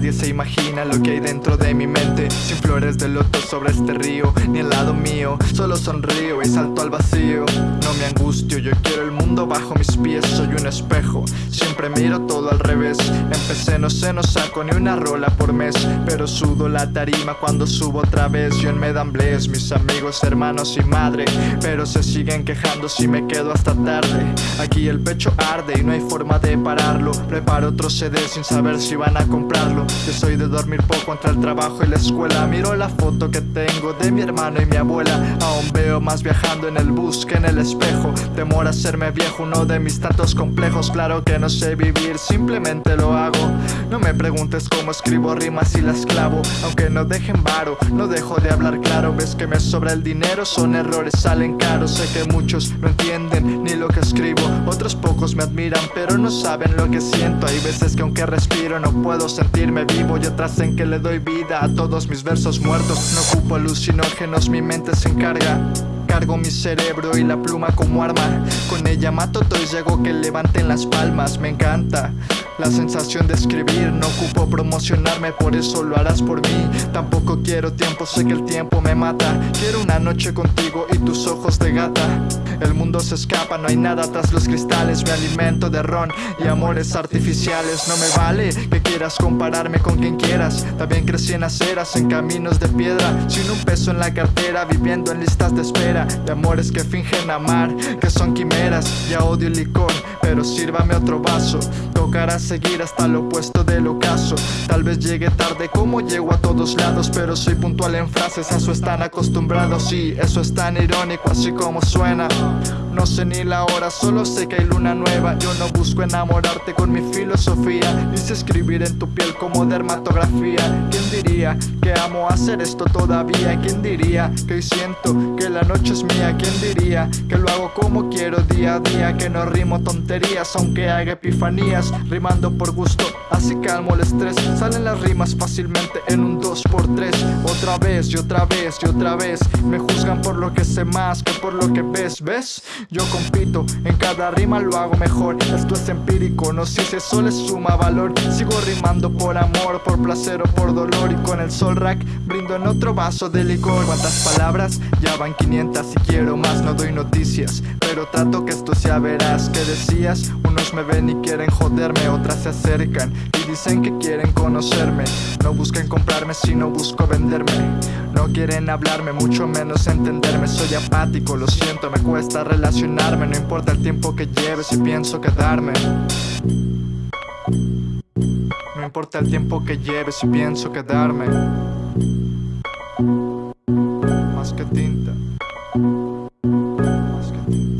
nadie se imagina lo que hay dentro de mi mente. Sin flores de loto sobre este río, ni al lado mío Solo sonrío y salto al vacío. No me angustio, yo quiero el mundo bajo mis pies Soy un espejo, siempre miro todo al revés. Empecé, no sé, no saco ni una rola por mes Pero sudo la tarima cuando subo otra vez. Yo en Medambles, mis amigos, hermanos y madre Pero se siguen quejando si me quedo hasta tarde. Aquí el pecho arde y no hay forma de Preparo otro CD sin saber si van a comprarlo. Yo soy de dormir poco entre el trabajo y la escuela. Miro la foto que tengo de mi hermano y mi abuela. Aún veo más viajando en el bus que en el espejo. Temor a hacerme viejo, uno de mis tantos complejos. Claro que no sé vivir, simplemente lo hago. No me preguntes cómo escribo rimas y las clavo. Aunque no dejen varo, no dejo de hablar claro. Ves que me sobra el dinero, son errores, salen caros. Sé que muchos no entienden lo que escribo. Otros pocos me admiran, pero no saben lo que siento. Hay veces que aunque respiro no puedo sentirme vivo. Y otras en que le doy vida a todos mis versos muertos. No ocupo alucinógenos, mi mente se encarga. Cargo mi cerebro y la pluma como arma. Con ella mato todo y llego que levanten las palmas. Me encanta la sensación de escribir. No ocupo promocionarme, por eso lo harás por mí. Tampoco quiero tiempo, sé que el tiempo me mata. Quiero una noche contigo y tus ojos de gata El mundo se escapa, no hay nada tras los cristales. Me alimento de ron y amores artificiales. No me vale que quieras compararme con quien quieras. También crecí en aceras, en caminos de piedra. Sin un peso en la cartera, viviendo en listas de espera. De amores que fingen amar, que son quimeras. Ya odio el licor, pero sírvame otro vaso. Tocará seguir hasta lo opuesto del ocaso. Tal vez llegue tarde como llego a todos lados. Pero soy puntual en frases, a eso están acostumbrados. Y eso es tan irónico así como suena 哦。No sé ni la hora, solo sé que hay luna nueva Yo no busco enamorarte con mi filosofía Dice escribir en tu piel como dermatografía ¿Quién diría que amo hacer esto todavía? ¿Quién diría que hoy siento que la noche es mía? ¿Quién diría que lo hago como quiero día a día? Que no rimo tonterías aunque haga epifanías Rimando por gusto, así calmo el estrés Salen las rimas fácilmente en un 2x3 Otra vez y otra vez y otra vez Me juzgan por lo que sé más que por lo que ves, ¿ves? Yo compito, en cada rima lo hago mejor. Esto es empírico, no sé si eso le suma valor. Sigo rimando por amor, por placer o por dolor. Y con el sol rack brindo en otro vaso de licor. ¿Cuántas palabras? Ya van 500 y quiero más. No doy noticias, pero trato que esto sea veraz. ¿Qué decías? Unos me ven y quieren joderme Otras se acercan y dicen que quieren conocerme. No busquen comprarme, sino busco venderme no quieren hablarme, mucho menos entenderme. Soy apático, lo siento, me cuesta relacionarme. No importa el tiempo que lleve si pienso quedarme. No importa el tiempo que lleve si pienso quedarme. Más que tinta. Más que tinta.